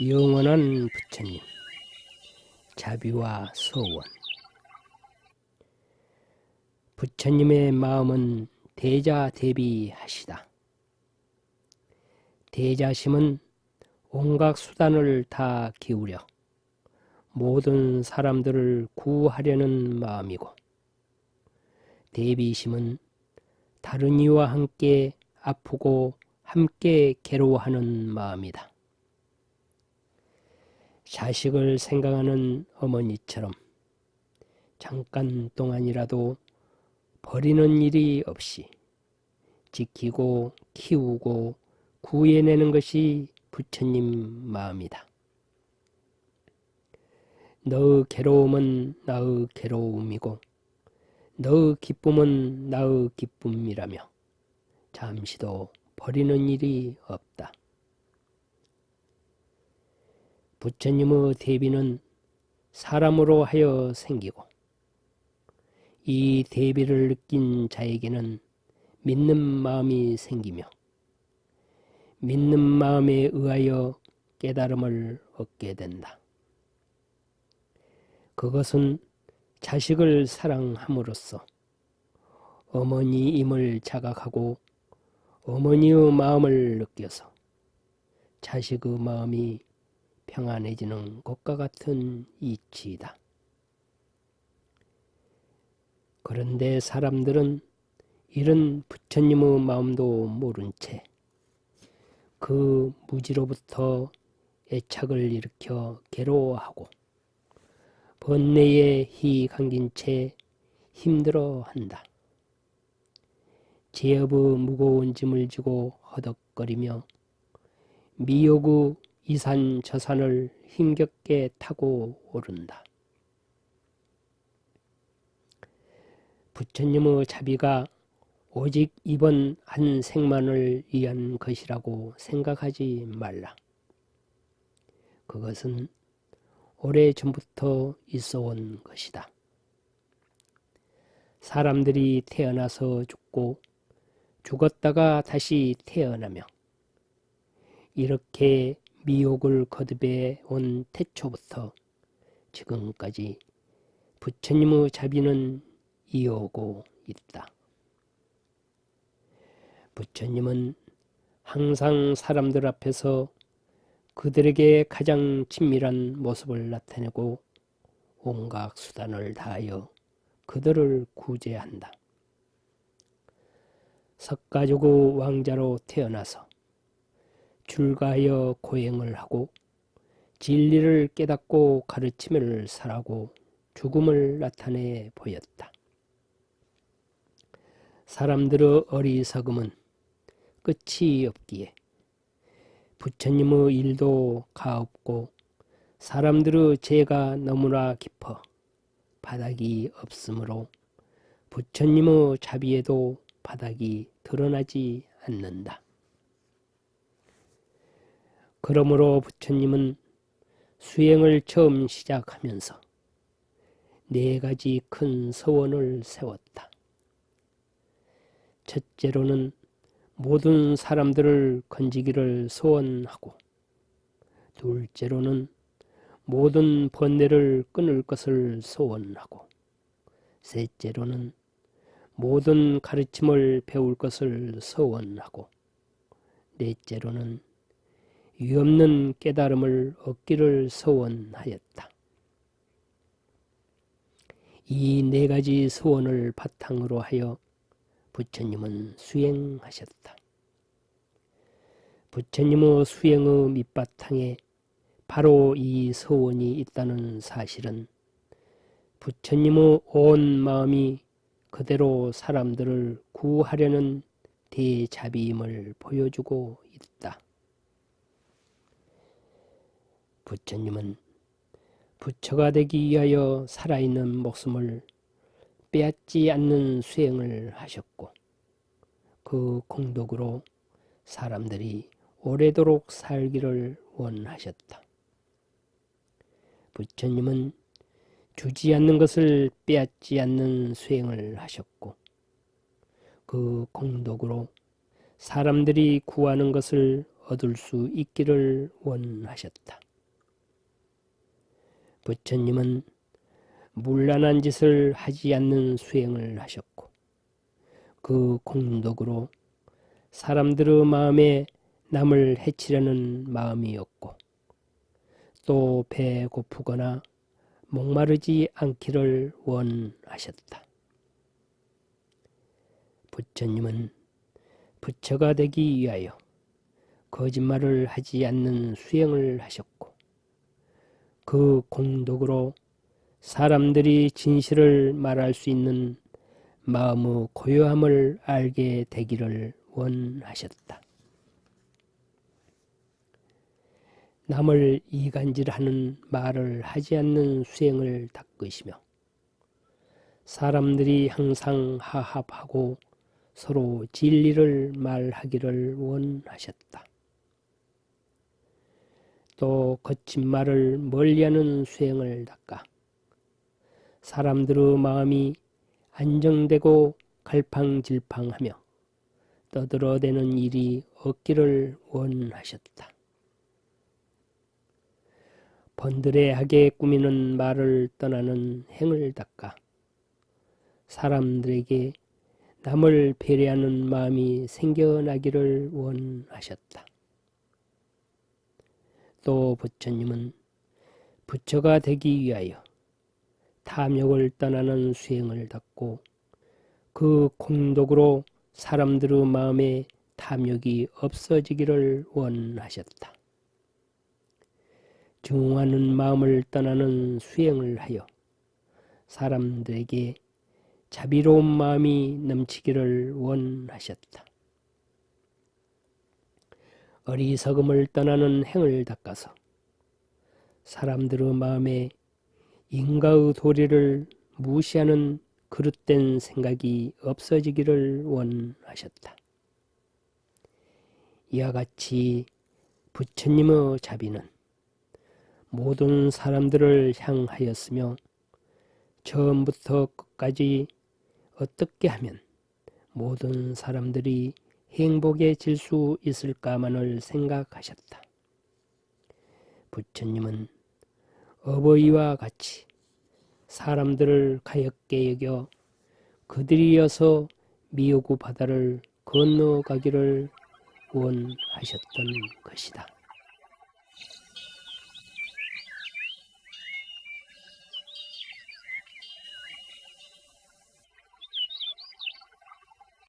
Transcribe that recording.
영원한 부처님 자비와 소원 부처님의 마음은 대자 대비하시다. 대자심은 온갖 수단을 다 기울여 모든 사람들을 구하려는 마음이고 대비심은 다른 이와 함께 아프고 함께 괴로워하는 마음이다. 자식을 생각하는 어머니처럼 잠깐 동안이라도 버리는 일이 없이 지키고 키우고 구해내는 것이 부처님 마음이다. 너의 괴로움은 나의 괴로움이고 너의 기쁨은 나의 기쁨이라며 잠시도 버리는 일이 없다. 부처님의 대비는 사람으로 하여 생기고 이 대비를 느낀 자에게는 믿는 마음이 생기며 믿는 마음에 의하여 깨달음을 얻게 된다. 그것은 자식을 사랑함으로써 어머니임을 자각하고 어머니의 마음을 느껴서 자식의 마음이 평안해지는 것과 같은 이치이다. 그런데 사람들은 이런 부처님의 마음도 모른 채 그 무지로부터 애착을 일으켜 괴로워하고 번뇌에 희 감긴 채 힘들어한다. 제업의 무거운 짐을 지고 허덕거리며 미욕의 이산 저산을 힘겹게 타고 오른다. 부처님의 자비가 오직 이번 한 생만을 위한 것이라고 생각하지 말라. 그것은 오래 전부터 있어 온 것이다. 사람들이 태어나서 죽고 죽었다가 다시 태어나며 이렇게 미혹을 거듭해 온 태초부터 지금까지 부처님의 자비는 이어오고 있다. 부처님은 항상 사람들 앞에서 그들에게 가장 친밀한 모습을 나타내고 온갖 수단을 다하여 그들을 구제한다. 석가족의 왕자로 태어나서 출가하여 고행을 하고 진리를 깨닫고 가르침을 살하고 죽음을 나타내 보였다. 사람들의 어리석음은 끝이 없기에 부처님의 일도 가없고 사람들의 죄가 너무나 깊어 바닥이 없으므로 부처님의 자비에도 바닥이 드러나지 않는다. 그러므로 부처님은 수행을 처음 시작하면서 네 가지 큰 서원을 세웠다. 첫째로는 모든 사람들을 건지기를 소원하고 둘째로는 모든 번뇌를 끊을 것을 소원하고 셋째로는 모든 가르침을 배울 것을 소원하고 넷째로는 위없는 깨달음을 얻기를 소원하였다. 이 네 가지 소원을 바탕으로 하여 부처님은 수행하셨다. 부처님의 수행의 밑바탕에 바로 이 소원이 있다는 사실은 부처님의 온 마음이 그대로 사람들을 구하려는 대자비임을 보여주고 있다. 부처님은 부처가 되기 위하여 살아있는 목숨을 빼앗지 않는 수행을 하셨고 그 공덕으로 사람들이 오래도록 살기를 원하셨다. 부처님은 주지 않는 것을 빼앗지 않는 수행을 하셨고 그 공덕으로 사람들이 구하는 것을 얻을 수 있기를 원하셨다. 부처님은 문란한 짓을 하지 않는 수행을 하셨고 그 공덕으로 사람들의 마음에 남을 해치려는 마음이었고 또 배 고프거나 목마르지 않기를 원하셨다. 부처님은 부처가 되기 위하여 거짓말을 하지 않는 수행을 하셨고 그 공덕으로 사람들이 진실을 말할 수 있는 마음의 고요함을 알게 되기를 원하셨다. 남을 이간질하는 말을 하지 않는 수행을 닦으시며 사람들이 항상 하합하고 서로 진리를 말하기를 원하셨다. 또 거친 말을 멀리하는 수행을 닦아 사람들의 마음이 안정되고 갈팡질팡하며 떠들어대는 일이 없기를 원하셨다. 번드레하게 꾸미는 말을 떠나는 행을 닦아 사람들에게 남을 배려하는 마음이 생겨나기를 원하셨다. 또 부처님은 부처가 되기 위하여 탐욕을 떠나는 수행을 닦고 그 공덕으로 사람들의 마음에 탐욕이 없어지기를 원하셨다. 중하는 마음을 떠나는 수행을 하여 사람들에게 자비로운 마음이 넘치기를 원하셨다. 어리석음을 떠나는 행을 닦아서 사람들의 마음에 인가의 도리를 무시하는 그릇된 생각이 없어지기를 원하셨다. 이와 같이 부처님의 자비는 모든 사람들을 향하였으며 처음부터 끝까지 어떻게 하면 모든 사람들이 행복해질 수 있을까만을 생각하셨다. 부처님은 어버이와 같이 사람들을 가엽게 여겨 그들이어서 미오구 바다를 건너가기를 원하셨던 것이다.